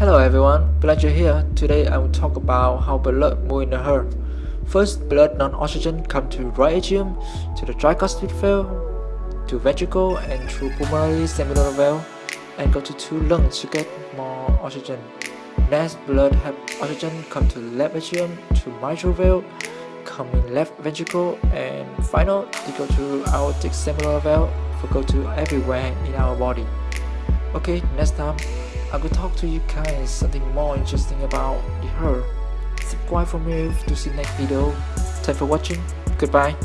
Hello everyone, Belanger here. Today I will talk about how blood moves in the heart. First, blood non-oxygen come to right atrium, to the tricuspid valve, to ventricle and through pulmonary semilunar valve, and go to two lungs to get more oxygen. Next, blood have oxygen come to left atrium, to mitral valve, come in left ventricle, and final, they go to aortic semilunar valve, for go to everywhere in our body. Okay, next time I will talk to you guys something more interesting about heart. Subscribe for me to see next video. Thanks for watching. Goodbye.